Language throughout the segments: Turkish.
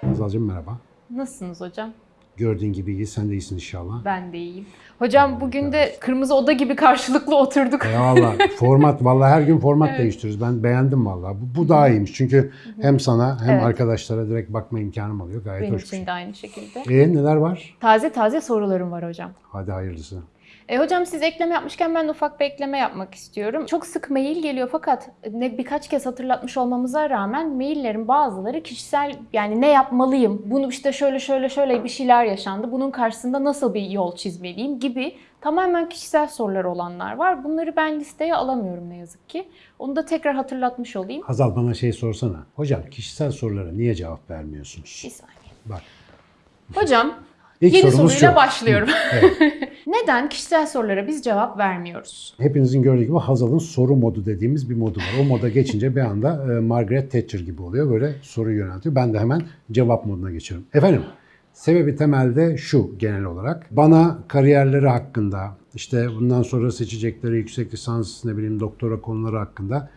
Hazal'cığım merhaba. Nasılsınız hocam? Gördüğün gibi iyi, sen de iyisin inşallah. Ben de iyiyim. Hocam bugün de kırmızı oda gibi karşılıklı oturduk. Eyvallah. format, vallahi her gün format Evet. değiştiriyoruz. Ben beğendim vallahi. Bu, bu daha iyiymiş. Çünkü hem sana hem Evet. arkadaşlara direkt bakma imkanım oluyor. Gayet Benim hoş şey. için de aynı şekilde. E neler var? Taze taze sorularım var hocam. Hadi hayırlısı. E hocam siz ekleme yapmışken ben de ufak bir ekleme yapmak istiyorum. Çok sık mail geliyor fakat ne birkaç kez hatırlatmış olmamıza rağmen maillerin bazıları kişisel yani ne yapmalıyım? Bunu işte şöyle şöyle şöyle bir şeyler yaşandı. Bunun karşısında nasıl bir yol çizmeliyim gibi tamamen kişisel sorular olanlar var. Bunları ben listeye alamıyorum ne yazık ki. Onu da tekrar hatırlatmış olayım. Hazal bana şey sorsana. Hocam kişisel sorulara niye cevap vermiyorsunuz? Bir saniye. Bak. Hocam İlk yeni soruyla şu. başlıyorum. Evet. Neden kişisel sorulara biz cevap vermiyoruz? Hepinizin gördüğü gibi Hazal'ın soru modu dediğimiz bir modu var. O moda geçince bir anda e, Margaret Thatcher gibi oluyor. Böyle soruyu yöneltiyor. Ben de hemen cevap moduna geçiyorum. Efendim, sebebi temelde şu genel olarak. Bana kariyerleri hakkında, işte bundan sonra seçecekleri yüksek lisans, ne bileyim doktora konuları hakkında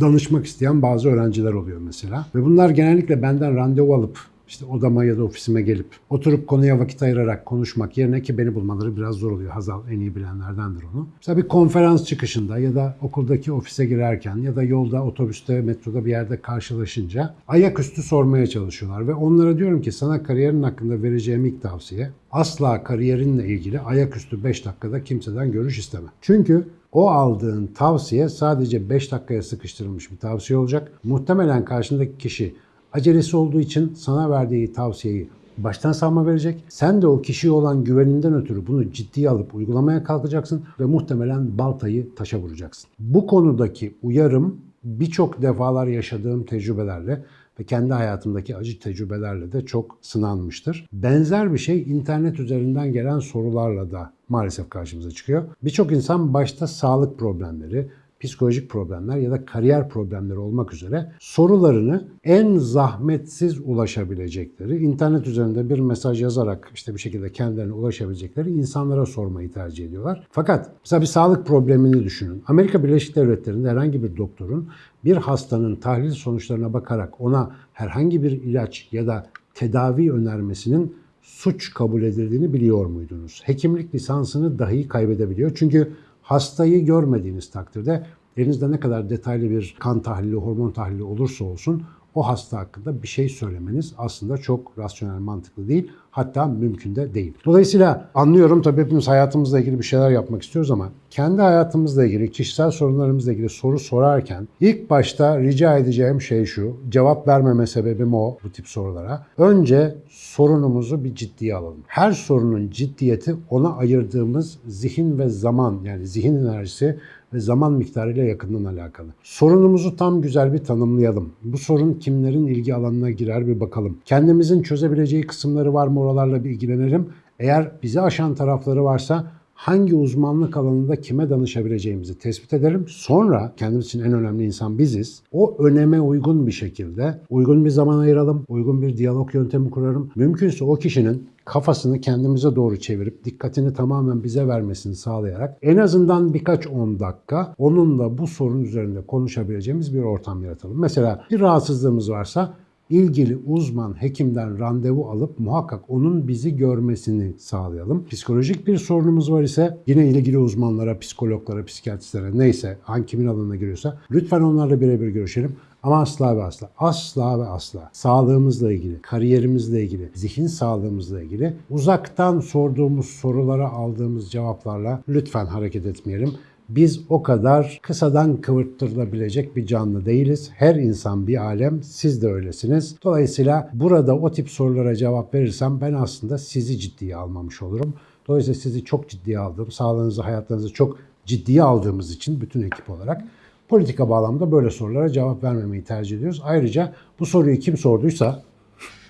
danışmak isteyen bazı öğrenciler oluyor mesela. Ve bunlar genellikle benden randevu alıp işte odama ya da ofisime gelip oturup konuya vakit ayırarak konuşmak yerine ki beni bulmaları biraz zor oluyor. Hazal en iyi bilenlerdendir onu. Mesela bir konferans çıkışında ya da okuldaki ofise girerken ya da yolda, otobüste, metroda bir yerde karşılaşınca ayaküstü sormaya çalışıyorlar. Ve onlara diyorum ki sana kariyerin hakkında vereceğim ilk tavsiye asla kariyerinle ilgili ayaküstü 5 dakikada kimseden görüş isteme. Çünkü o aldığın tavsiye sadece 5 dakikaya sıkıştırılmış bir tavsiye olacak. Muhtemelen karşındaki kişi acelesi olduğu için sana verdiği tavsiyeyi baştan savma verecek. Sen de o kişiye olan güveninden ötürü bunu ciddiye alıp uygulamaya kalkacaksın ve muhtemelen baltayı taşa vuracaksın. Bu konudaki uyarım birçok defalar yaşadığım tecrübelerle ve kendi hayatımdaki acı tecrübelerle de çok sınanmıştır. Benzer bir şey internet üzerinden gelen sorularla da maalesef karşımıza çıkıyor. Birçok insan başta sağlık problemleri, psikolojik problemler ya da kariyer problemleri olmak üzere sorularını en zahmetsiz ulaşabilecekleri, internet üzerinde bir mesaj yazarak işte bir şekilde kendilerine ulaşabilecekleri insanlara sormayı tercih ediyorlar. Fakat mesela bir sağlık problemini düşünün. Amerika Birleşik Devletleri'nde herhangi bir doktorun bir hastanın tahlil sonuçlarına bakarak ona herhangi bir ilaç ya da tedavi önermesinin suç kabul edildiğini biliyor muydunuz? Hekimlik lisansını dahi kaybedebiliyor. Çünkü hastayı görmediğiniz takdirde elinizde ne kadar detaylı bir kan tahlili, hormon tahlili olursa olsun o hasta hakkında bir şey söylemeniz aslında çok rasyonel, mantıklı değil. Hatta mümkün de değil. Dolayısıyla anlıyorum tabii hepimiz hayatımızla ilgili bir şeyler yapmak istiyoruz ama kendi hayatımızla ilgili, kişisel sorunlarımızla ilgili soru sorarken ilk başta rica edeceğim şey şu. Cevap vermeme sebebim o bu tip sorulara. Önce sorunumuzu bir ciddiye alalım. Her sorunun ciddiyeti ona ayırdığımız zihin ve zaman yani zihin enerjisi ve zaman miktarıyla yakından alakalı. Sorunumuzu tam güzel bir tanımlayalım. Bu sorun kimlerin ilgi alanına girer bir bakalım. Kendimizin çözebileceği kısımları var mı oralarla bir ilgilenelim. Eğer bizi aşan tarafları varsa hangi uzmanlık alanında kime danışabileceğimizi tespit edelim. Sonra kendimiz için en önemli insan biziz. O öneme uygun bir şekilde uygun bir zaman ayıralım, uygun bir diyalog yöntemi kurarım. Mümkünse o kişinin kafasını kendimize doğru çevirip dikkatini tamamen bize vermesini sağlayarak en azından birkaç 10 dakika onunla bu sorun üzerinde konuşabileceğimiz bir ortam yaratalım. Mesela bir rahatsızlığımız varsa ilgili uzman hekimden randevu alıp muhakkak onun bizi görmesini sağlayalım. Psikolojik bir sorunumuz var ise yine ilgili uzmanlara, psikologlara, psikiyatristlere neyse hangi kimin alanına giriyorsa lütfen onlarla birebir görüşelim. Ama asla ve asla, asla ve asla sağlığımızla ilgili, kariyerimizle ilgili, zihin sağlığımızla ilgili uzaktan sorduğumuz sorulara aldığımız cevaplarla lütfen hareket etmeyelim. Biz o kadar kısadan kıvırttırılabilecek bir canlı değiliz. Her insan bir alem, siz de öylesiniz. Dolayısıyla burada o tip sorulara cevap verirsem ben aslında sizi ciddiye almamış olurum. Dolayısıyla sizi çok ciddiye aldığım, sağlığınızı, hayatlarınızı çok ciddiye aldığımız için bütün ekip olarak politika bağlamında böyle sorulara cevap vermemeyi tercih ediyoruz. Ayrıca bu soruyu kim sorduysa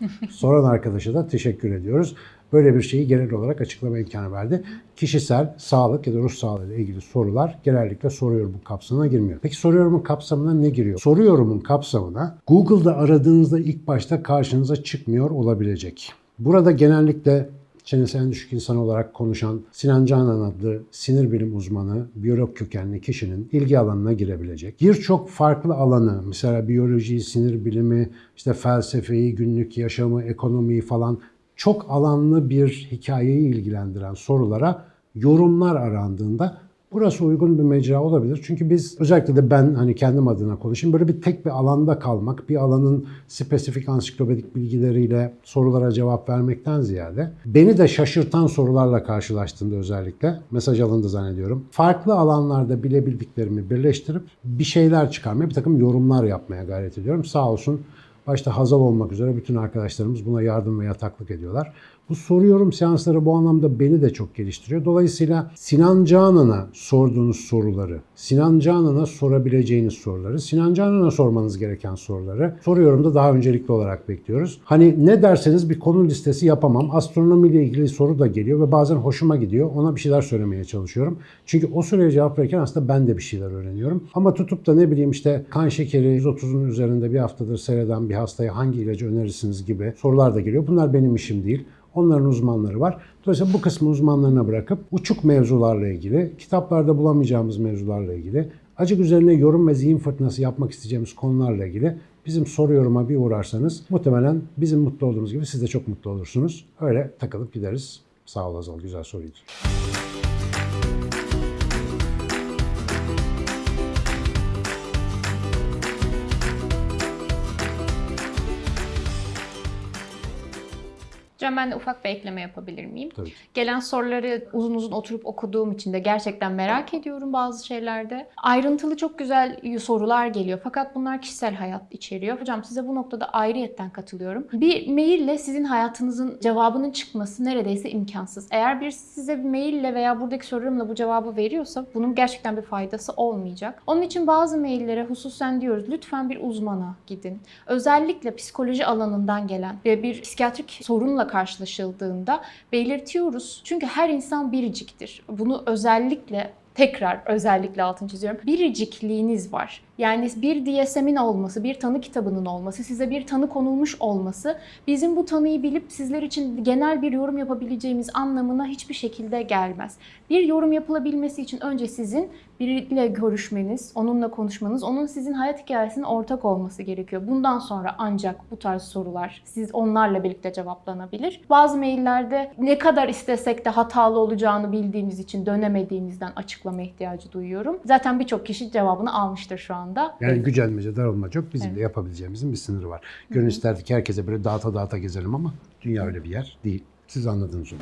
soran arkadaşa da teşekkür ediyoruz. Böyle bir şeyi genel olarak açıklama imkanı verdi. Kişisel, sağlık ya da ruh sağlığı ile ilgili sorular genellikle soruyorum bu kapsamına girmiyor. Peki soruyorumun kapsamına ne giriyor? Soruyorumun kapsamına Google'da aradığınızda ilk başta karşınıza çıkmıyor olabilecek. Burada genellikle çenesi en düşük insan olarak konuşan Sinan Canan adlı sinir bilim uzmanı, biyolog kökenli kişinin ilgi alanına girebilecek. Birçok farklı alanı, mesela biyoloji, sinir bilimi, işte felsefeyi, günlük yaşamı, ekonomiyi falan çok alanlı bir hikayeyi ilgilendiren sorulara yorumlar arandığında Burası uygun bir mecra olabilir. Çünkü biz özellikle de ben hani kendim adına konuşayım. Böyle bir tek bir alanda kalmak, bir alanın spesifik ansiklopedik bilgileriyle sorulara cevap vermekten ziyade beni de şaşırtan sorularla karşılaştığımda özellikle mesaj alındı zannediyorum. Farklı alanlarda bilebildiklerimi birleştirip bir şeyler çıkarmaya, bir takım yorumlar yapmaya gayret ediyorum. Sağ olsun başta Hazal olmak üzere bütün arkadaşlarımız buna yardım ve yataklık ediyorlar. Bu soru yorum seansları bu anlamda beni de çok geliştiriyor. Dolayısıyla Sinan Canan'a sorduğunuz soruları, Sinan Canan'a sorabileceğiniz soruları, Sinan Canan'a sormanız gereken soruları soru yorumda daha öncelikli olarak bekliyoruz. Hani ne derseniz bir konu listesi yapamam. Astronomiyle ilgili soru da geliyor ve bazen hoşuma gidiyor. Ona bir şeyler söylemeye çalışıyorum. Çünkü o soruya cevap verirken aslında ben de bir şeyler öğreniyorum. Ama tutup da ne bileyim işte kan şekeri 130'un üzerinde bir haftadır seyreden bir hastaya hangi ilacı önerirsiniz gibi sorular da geliyor. Bunlar benim işim değil. Onların uzmanları var. Dolayısıyla bu kısmı uzmanlarına bırakıp uçuk mevzularla ilgili, kitaplarda bulamayacağımız mevzularla ilgili, acık üzerine yorum ve zihin fırtınası yapmak isteyeceğimiz konularla ilgili bizim soru yoruma bir uğrarsanız muhtemelen bizim mutlu olduğumuz gibi siz de çok mutlu olursunuz. Öyle takılıp gideriz. Sağ ol Azal, güzel soruydu. Hocam ben de ufak bir ekleme yapabilir miyim? Tabii. Gelen soruları uzun uzun oturup okuduğum için de gerçekten merak ediyorum bazı şeylerde. Ayrıntılı çok güzel sorular geliyor fakat bunlar kişisel hayat içeriyor. Hocam size bu noktada ayrıyetten katılıyorum. Bir maille sizin hayatınızın cevabının çıkması neredeyse imkansız. Eğer bir size bir maille veya buradaki sorularımla bu cevabı veriyorsa bunun gerçekten bir faydası olmayacak. Onun için bazı maillere hususen diyoruz lütfen bir uzmana gidin. Özellikle psikoloji alanından gelen ve bir psikiyatrik sorunla karşılaşıldığında belirtiyoruz. Çünkü her insan biriciktir. Bunu özellikle tekrar özellikle altını çiziyorum. Biricikliğiniz var. Yani bir DSM'in olması, bir tanı kitabının olması, size bir tanı konulmuş olması bizim bu tanıyı bilip sizler için genel bir yorum yapabileceğimiz anlamına hiçbir şekilde gelmez. Bir yorum yapılabilmesi için önce sizin biriyle görüşmeniz, onunla konuşmanız, onun sizin hayat hikayesinin ortak olması gerekiyor. Bundan sonra ancak bu tarz sorular siz onlarla birlikte cevaplanabilir. Bazı maillerde ne kadar istesek de hatalı olacağını bildiğimiz için dönemediğimizden açıklama ihtiyacı duyuyorum. Zaten birçok kişi cevabını almıştır şu anda. Yani gücenmece, darılmaca yok. Bizim de yapabileceğimizin bir sınırı var. Gönül isterdi ki herkese böyle dağıta dağıta gezelim ama dünya öyle bir yer değil. Siz anladınız onu.